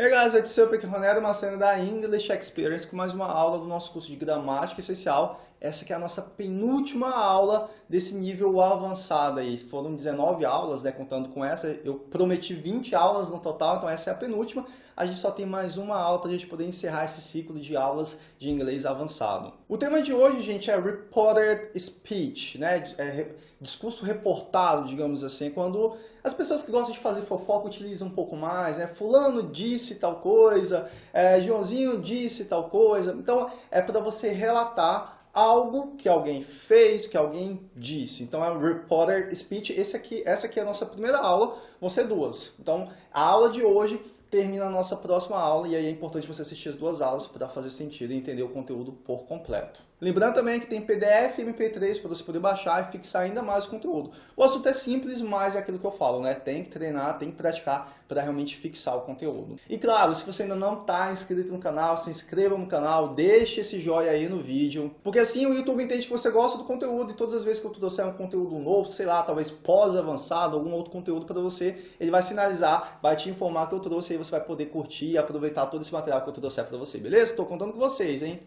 Hey guys, vai ser o Peque Ronero, uma cena da English Experience com mais uma aula do nosso curso de gramática essencial. Essa que é a nossa penúltima aula desse nível avançado aí. Foram 19 aulas, né, contando com essa. Eu prometi 20 aulas no total, então essa é a penúltima. A gente só tem mais uma aula para a gente poder encerrar esse ciclo de aulas de inglês avançado. O tema de hoje, gente, é Reported Speech, né? É discurso reportado, digamos assim, quando as pessoas que gostam de fazer fofoca utilizam um pouco mais, né? Fulano disse tal coisa, é, Joãozinho disse tal coisa. Então, é para você relatar algo que alguém fez, que alguém disse. Então é reporter speech. Esse aqui, essa aqui é a nossa primeira aula, vão ser duas. Então a aula de hoje termina a nossa próxima aula e aí é importante você assistir as duas aulas para fazer sentido e entender o conteúdo por completo. Lembrando também que tem PDF e MP3 para você poder baixar e fixar ainda mais o conteúdo. O assunto é simples, mas é aquilo que eu falo, né? Tem que treinar, tem que praticar para realmente fixar o conteúdo. E claro, se você ainda não está inscrito no canal, se inscreva no canal, deixe esse joinha aí no vídeo, porque assim o YouTube entende que você gosta do conteúdo e todas as vezes que eu trouxer um conteúdo novo, sei lá, talvez pós-avançado, algum outro conteúdo para você, ele vai sinalizar, vai te informar que eu trouxe e você vai poder curtir e aproveitar todo esse material que eu trouxe para você, beleza? Estou contando com vocês, hein?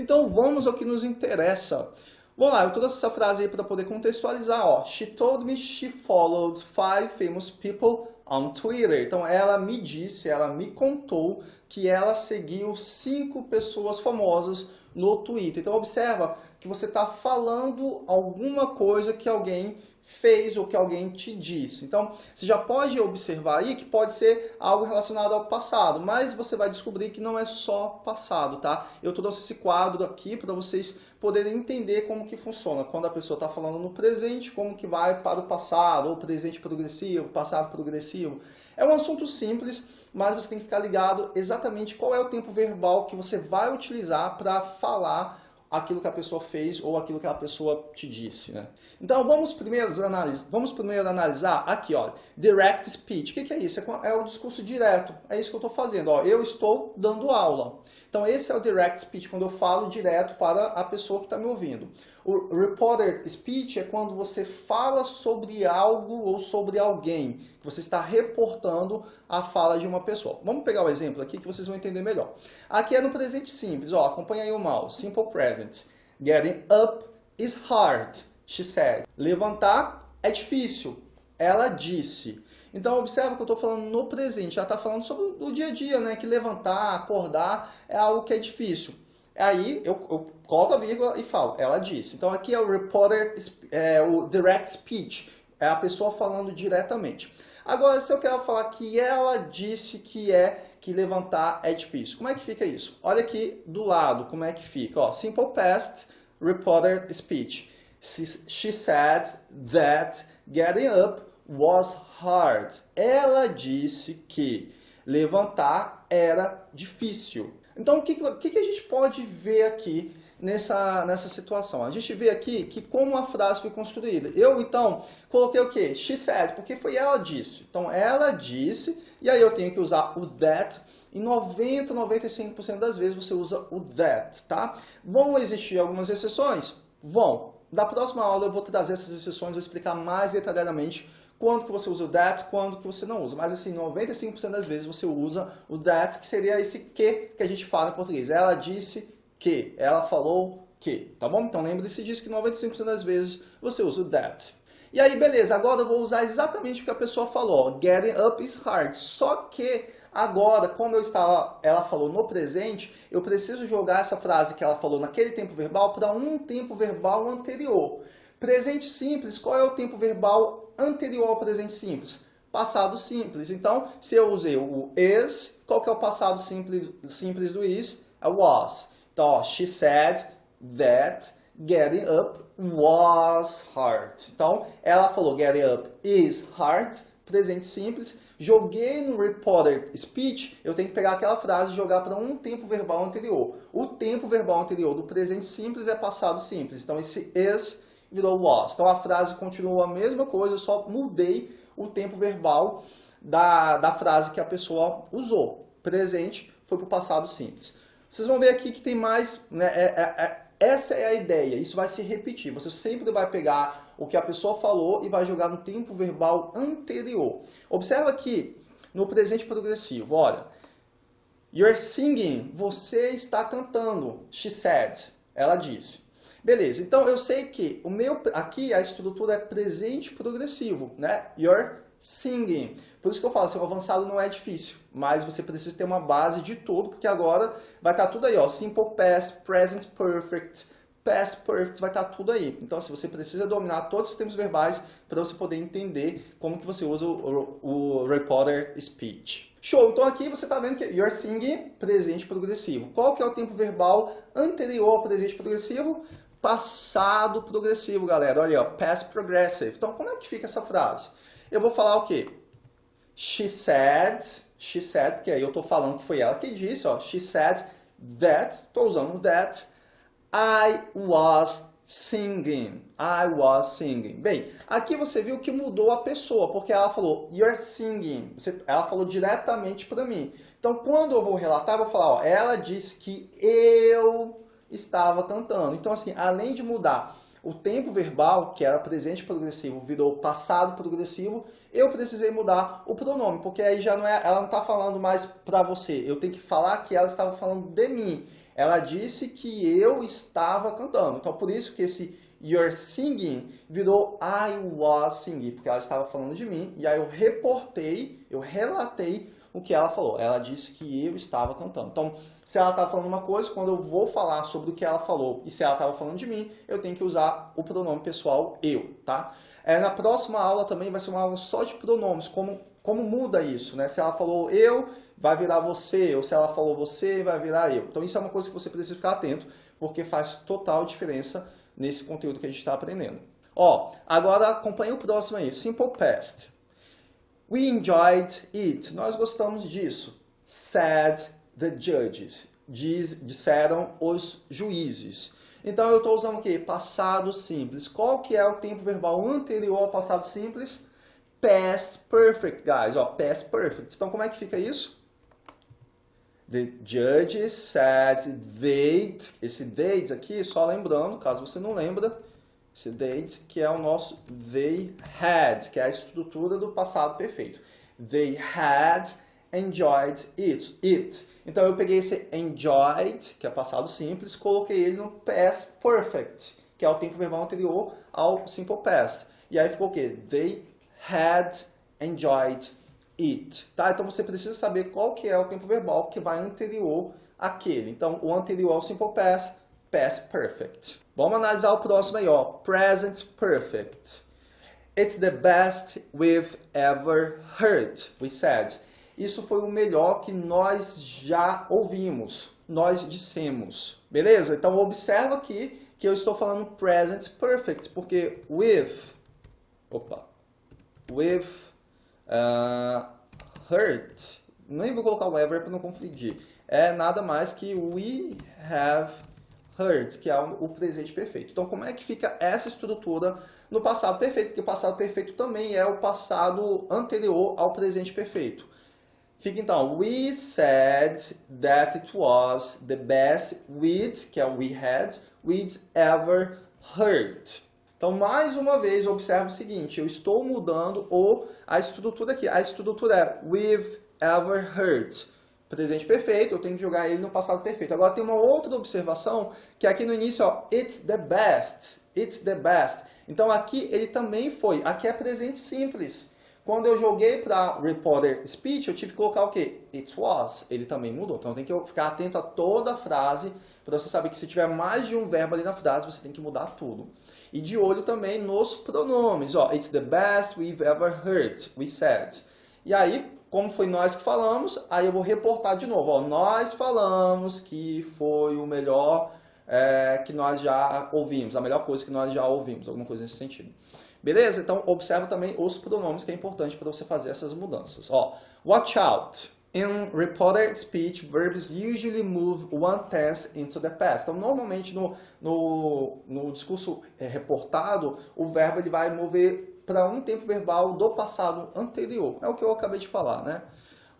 Então vamos ao que nos interessa. Vamos lá, eu trouxe essa frase aí para poder contextualizar. Ó. She told me she followed five famous people on Twitter. Então ela me disse, ela me contou que ela seguiu cinco pessoas famosas no Twitter. Então observa que você está falando alguma coisa que alguém fez ou que alguém te disse. Então, você já pode observar aí que pode ser algo relacionado ao passado, mas você vai descobrir que não é só passado, tá? Eu trouxe esse quadro aqui para vocês poderem entender como que funciona. Quando a pessoa está falando no presente, como que vai para o passado, ou presente progressivo, passado progressivo. É um assunto simples, mas você tem que ficar ligado exatamente qual é o tempo verbal que você vai utilizar para falar aquilo que a pessoa fez ou aquilo que a pessoa te disse. Né? Então vamos primeiro, analisar, vamos primeiro analisar aqui, ó, direct speech. O que, que é isso? É, é o discurso direto. É isso que eu estou fazendo. Ó, eu estou dando aula. Então esse é o direct speech, quando eu falo direto para a pessoa que está me ouvindo. O reporter speech é quando você fala sobre algo ou sobre alguém, que você está reportando a fala de uma pessoa. Vamos pegar o exemplo aqui que vocês vão entender melhor. Aqui é no presente simples, ó, acompanha aí o mouse, simple present. Getting up is hard, she said. Levantar é difícil, ela disse. Então observa que eu estou falando no presente, já está falando sobre o dia a dia, né? Que levantar, acordar é algo que é difícil. Aí eu, eu coloco a vírgula e falo, ela disse. Então aqui é o reporter, é, o direct speech, é a pessoa falando diretamente. Agora, se eu quero falar que ela disse que é que levantar é difícil, como é que fica isso? Olha aqui do lado, como é que fica. Ó, simple past, reporter speech. She said that getting up was hard. Ela disse que levantar era difícil. Então, o que, que, que a gente pode ver aqui nessa, nessa situação? A gente vê aqui que como a frase foi construída. Eu, então, coloquei o quê? She said, porque foi ela disse. Então, ela disse, e aí eu tenho que usar o that. Em 90, 95% das vezes você usa o that, tá? Vão existir algumas exceções? Vão. Da próxima aula eu vou trazer essas exceções, vou explicar mais detalhadamente quando que você usa o that, quando que você não usa. Mas assim, 95% das vezes você usa o that, que seria esse que que a gente fala em português. Ela disse que, ela falou que, tá bom? Então lembre-se disso que 95% das vezes você usa o that. E aí, beleza, agora eu vou usar exatamente o que a pessoa falou. Getting up is hard. Só que agora, como eu estava, ela falou no presente, eu preciso jogar essa frase que ela falou naquele tempo verbal para um tempo verbal anterior. Presente simples, qual é o tempo verbal anterior ao presente simples? Passado simples. Então, se eu usei o is, qual que é o passado simples, simples do is? É was. Então, ó, she said that getting up was hard. Então, ela falou getting up is hard, presente simples. Joguei no reported speech, eu tenho que pegar aquela frase e jogar para um tempo verbal anterior. O tempo verbal anterior do presente simples é passado simples. Então, esse is virou was. Então a frase continuou a mesma coisa, eu só mudei o tempo verbal da, da frase que a pessoa usou. Presente foi para o passado simples. Vocês vão ver aqui que tem mais, né, é, é, é, essa é a ideia, isso vai se repetir. Você sempre vai pegar o que a pessoa falou e vai jogar no tempo verbal anterior. Observa aqui no presente progressivo, olha. You're singing, você está cantando. She said, ela disse. Beleza, então eu sei que o meu aqui a estrutura é presente progressivo, né? You're singing. Por isso que eu falo, seu avançado não é difícil, mas você precisa ter uma base de tudo, porque agora vai estar tudo aí, ó, simple past, present perfect, past perfect, vai estar tudo aí. Então, assim, você precisa dominar todos os tempos verbais para você poder entender como que você usa o, o, o reporter speech. Show! Então aqui você está vendo que you're singing, presente progressivo. Qual que é o tempo verbal anterior ao presente progressivo? Passado progressivo, galera. Olha aí, ó, past progressive. Então, como é que fica essa frase? Eu vou falar o quê? She said, she said, porque aí eu estou falando que foi ela que disse, ó. She said that, estou usando that, I was singing. I was singing. Bem, aqui você viu que mudou a pessoa, porque ela falou you're singing. Ela falou diretamente para mim. Então, quando eu vou relatar, eu vou falar, ó, ela disse que eu estava cantando. Então, assim, além de mudar o tempo verbal, que era presente progressivo, virou passado progressivo, eu precisei mudar o pronome, porque aí já não é, ela não está falando mais para você. Eu tenho que falar que ela estava falando de mim. Ela disse que eu estava cantando. Então, por isso que esse you're singing virou I was singing, porque ela estava falando de mim, e aí eu reportei, eu relatei o que ela falou. Ela disse que eu estava cantando. Então, se ela estava falando uma coisa, quando eu vou falar sobre o que ela falou e se ela estava falando de mim, eu tenho que usar o pronome pessoal eu, tá? É, na próxima aula também vai ser uma aula só de pronomes, como, como muda isso, né? Se ela falou eu, vai virar você, ou se ela falou você, vai virar eu. Então isso é uma coisa que você precisa ficar atento, porque faz total diferença nesse conteúdo que a gente está aprendendo. Ó, agora acompanha o próximo aí, Simple Past. We enjoyed it. Nós gostamos disso. Said the judges. Diz, disseram os juízes. Então eu estou usando o quê? Passado simples. Qual que é o tempo verbal anterior ao passado simples? Past perfect, guys. Ó, past perfect. Então como é que fica isso? The judges said they, esse they aqui, só lembrando, caso você não lembra, they, que é o nosso they had, que é a estrutura do passado perfeito. They had enjoyed it. it. Então eu peguei esse enjoyed, que é passado simples, coloquei ele no past perfect, que é o tempo verbal anterior ao simple past. E aí ficou o quê? They had enjoyed it. Tá? Então você precisa saber qual que é o tempo verbal que vai anterior àquele. Então o anterior ao simple past, past perfect. Vamos analisar o próximo aí, ó. Present perfect. It's the best we've ever heard, we said. Isso foi o melhor que nós já ouvimos, nós dissemos. Beleza? Então observa aqui que eu estou falando present perfect, porque with, opa, with uh, heard, nem vou colocar o ever para não confundir, é nada mais que we have heard, que é o presente perfeito. Então, como é que fica essa estrutura no passado perfeito? Porque o passado perfeito também é o passado anterior ao presente perfeito. Fica então, we said that it was the best we'd, que é o we had, we'd ever heard. Então, mais uma vez, observe o seguinte, eu estou mudando o, a estrutura aqui. A estrutura é we've ever heard presente perfeito, eu tenho que jogar ele no passado perfeito. Agora tem uma outra observação, que aqui no início, ó, it's the best, it's the best. Então aqui ele também foi, aqui é presente simples. Quando eu joguei para reporter speech, eu tive que colocar o quê? It was, ele também mudou. Então tem que ficar atento a toda a frase, para você saber que se tiver mais de um verbo ali na frase, você tem que mudar tudo. E de olho também nos pronomes, ó, it's the best we've ever heard, we said. E aí, como foi nós que falamos, aí eu vou reportar de novo. Ó, nós falamos que foi o melhor é, que nós já ouvimos, a melhor coisa que nós já ouvimos, alguma coisa nesse sentido. Beleza? Então, observa também os pronomes, que é importante para você fazer essas mudanças. Ó, watch out. In reported speech, verbs usually move one tense into the past. Então, normalmente no, no, no discurso é, reportado, o verbo ele vai mover para um tempo verbal do passado anterior. É o que eu acabei de falar, né?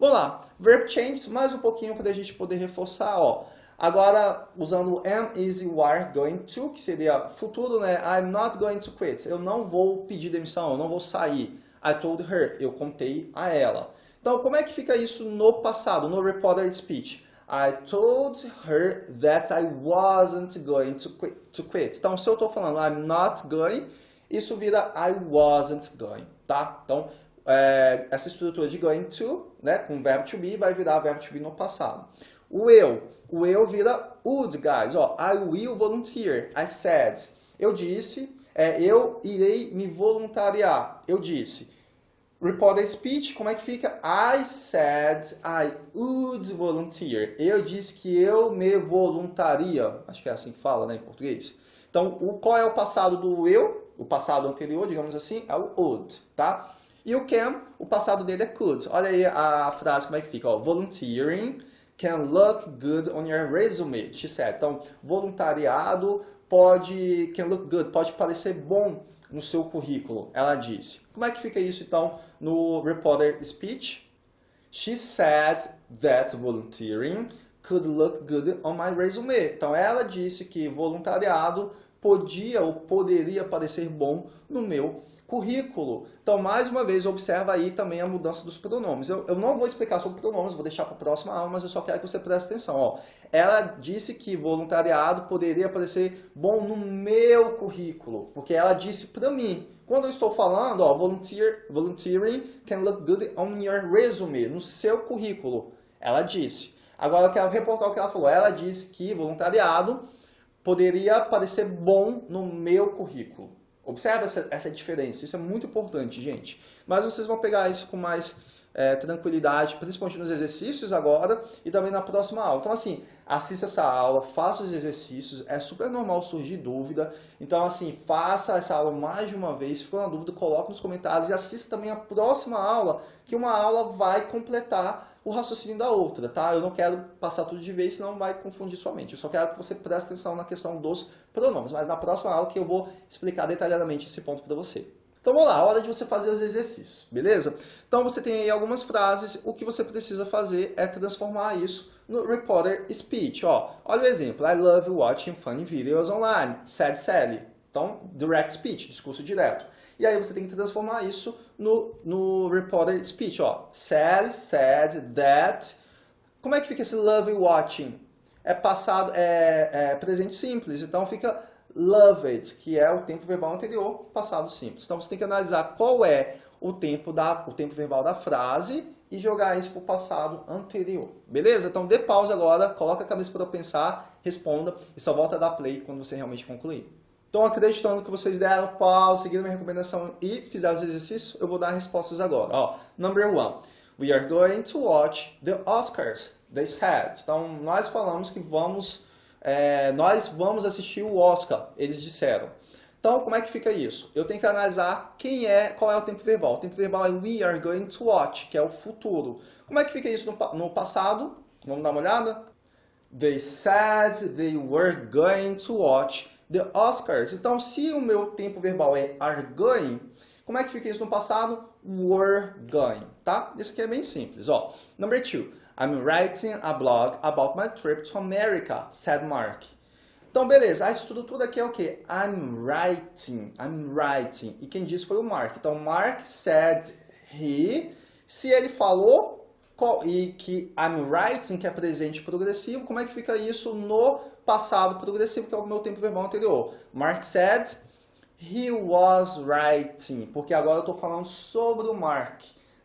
Vamos lá. Verb changes, mais um pouquinho para a gente poder reforçar. Ó. Agora, usando am, is, you are going to, que seria futuro, né? I'm not going to quit. Eu não vou pedir demissão, eu não vou sair. I told her. Eu contei a ela. Então, como é que fica isso no passado, no reported speech? I told her that I wasn't going to quit. To quit. Então, se eu estou falando I'm not going, isso vira I wasn't going, tá? Então, é, essa estrutura de going to, né, com verbo to be, vai virar verbo to be no passado. O eu, o eu vira would, guys. Ó, I will volunteer. I said. Eu disse, é, eu irei me voluntariar. Eu disse. Reported speech, como é que fica? I said I would volunteer. Eu disse que eu me voluntaria. Acho que é assim que fala, né, em português. Então, o, qual é o passado do eu? O passado anterior, digamos assim, é o would, tá? E o can, o passado dele é could. Olha aí a frase como é que fica, ó. Volunteering can look good on your resume, she said. Então, voluntariado pode, can look good, pode parecer bom no seu currículo, ela disse. Como é que fica isso, então, no reporter speech? She said that volunteering could look good on my resume. Então, ela disse que voluntariado podia ou poderia parecer bom no meu currículo. Então, mais uma vez, observa aí também a mudança dos pronomes. Eu, eu não vou explicar sobre pronomes, vou deixar para a próxima aula, mas eu só quero que você preste atenção. Ó. Ela disse que voluntariado poderia parecer bom no meu currículo, porque ela disse para mim. Quando eu estou falando, ó, volunteer, volunteering can look good on your resume, no seu currículo. Ela disse. Agora eu quero reportar o que ela falou. Ela disse que voluntariado poderia parecer bom no meu currículo. Observa essa, essa diferença, isso é muito importante, gente. Mas vocês vão pegar isso com mais é, tranquilidade, principalmente nos exercícios agora e também na próxima aula. Então, assim, assista essa aula, faça os exercícios, é super normal surgir dúvida. Então, assim, faça essa aula mais de uma vez, se for na dúvida, coloque nos comentários e assista também a próxima aula, que uma aula vai completar o raciocínio da outra, tá? Eu não quero passar tudo de vez, senão vai confundir sua mente. Eu só quero que você preste atenção na questão dos pronomes, mas na próxima aula que eu vou explicar detalhadamente esse ponto para você. Então vamos lá, hora de você fazer os exercícios, beleza? Então você tem aí algumas frases, o que você precisa fazer é transformar isso no reporter speech, ó. Olha o exemplo, I love watching funny videos online, said Sally. Então, direct speech, discurso direto. E aí você tem que transformar isso no, no reported speech, ó. Sally said that... Como é que fica esse love watching? É passado, é, é presente simples, então fica loved, que é o tempo verbal anterior, passado simples. Então você tem que analisar qual é o tempo, da, o tempo verbal da frase e jogar isso para o passado anterior. Beleza? Então dê pausa agora, coloca a cabeça para pensar, responda e só volta a dar play quando você realmente concluir. Então, acreditando que vocês deram pause, seguiram minha recomendação e fizeram os exercícios, eu vou dar respostas agora. Ó, number one, we are going to watch the Oscars, they said. Então, nós falamos que vamos, é, nós vamos assistir o Oscar, eles disseram. Então, como é que fica isso? Eu tenho que analisar quem é, qual é o tempo verbal. O tempo verbal é we are going to watch, que é o futuro. Como é que fica isso no, no passado? Vamos dar uma olhada? They said they were going to watch the Oscars. Então, se o meu tempo verbal é are going, como é que fica isso no passado? Were going, tá? Isso aqui é bem simples, ó. Number two, I'm writing a blog about my trip to America, said Mark. Então, beleza, a estrutura aqui é o quê? I'm writing, I'm writing. E quem disse foi o Mark. Então, Mark said he. Se ele falou, e que I'm writing, que é presente progressivo, como é que fica isso no passado progressivo, que é o meu tempo verbal anterior? Mark said, he was writing, porque agora eu estou falando sobre o Mark.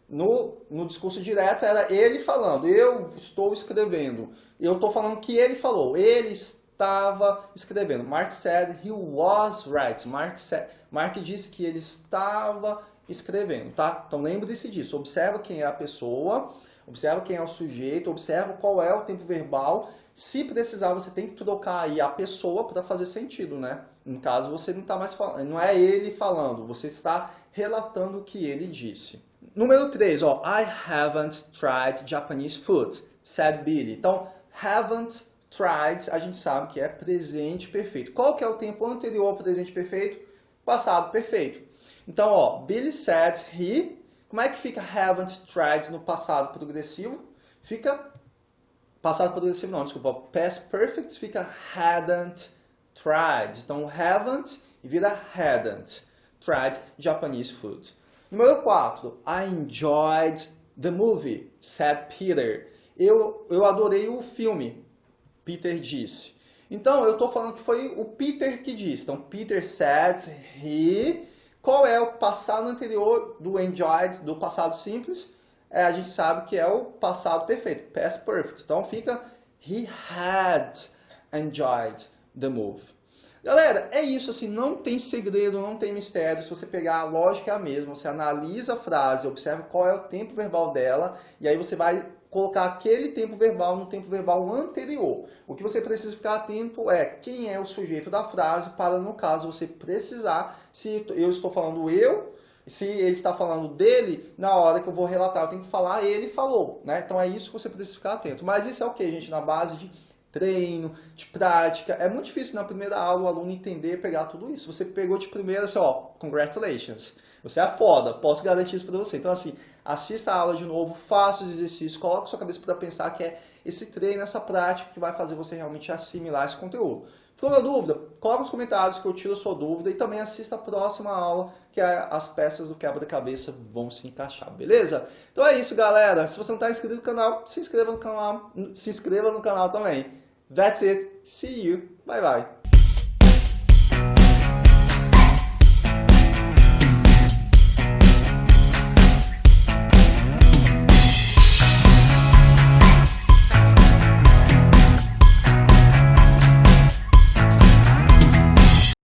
No, no discurso direto era ele falando, eu estou escrevendo. Eu estou falando que ele falou, ele estava escrevendo. Mark said he was writing. Mark, said, Mark disse que ele estava escrevendo, tá? Então lembre-se disso, observa quem é a pessoa, observa quem é o sujeito, observa qual é o tempo verbal. Se precisar, você tem que trocar aí a pessoa para fazer sentido, né? No caso, você não está mais falando, não é ele falando, você está relatando o que ele disse. Número 3, ó, I haven't tried Japanese food, said Billy. Então, haven't tried, a gente sabe que é presente perfeito. Qual que é o tempo anterior ao presente perfeito? Passado perfeito. Então, ó, Billy said he como é que fica haven't tried no passado progressivo? Fica passado progressivo não, desculpa. Past perfect fica hadn't tried. Então, haven't e vira hadn't tried Japanese food. Número 4. I enjoyed the movie, said Peter. Eu, eu adorei o filme, Peter disse. Então, eu estou falando que foi o Peter que disse. Então, Peter said he. Qual é o passado anterior do enjoyed, do passado simples? É, a gente sabe que é o passado perfeito, past perfect. Então, fica he had enjoyed the movie. Galera, é isso, assim, não tem segredo, não tem mistério. Se você pegar a lógica é a mesma, você analisa a frase, observa qual é o tempo verbal dela, e aí você vai colocar aquele tempo verbal no tempo verbal anterior. O que você precisa ficar atento é quem é o sujeito da frase, para, no caso, você precisar, se eu estou falando eu, se ele está falando dele, na hora que eu vou relatar, eu tenho que falar ele falou, né? Então é isso que você precisa ficar atento. Mas isso é o que, gente? Na base de treino, de prática. É muito difícil na primeira aula o aluno entender, pegar tudo isso. Você pegou de primeira, assim, ó, congratulations. Você é foda, posso garantir isso para você. Então, assim, assista a aula de novo, faça os exercícios, coloque sua cabeça para pensar que é esse treino, essa prática que vai fazer você realmente assimilar esse conteúdo. Ficou na dúvida? Coloque nos comentários que eu tiro a sua dúvida e também assista a próxima aula, que é as peças do quebra-cabeça vão se encaixar, beleza? Então é isso, galera. Se você não está inscrito no canal, se inscreva no canal, se inscreva no canal também. That's it. See you. Bye bye.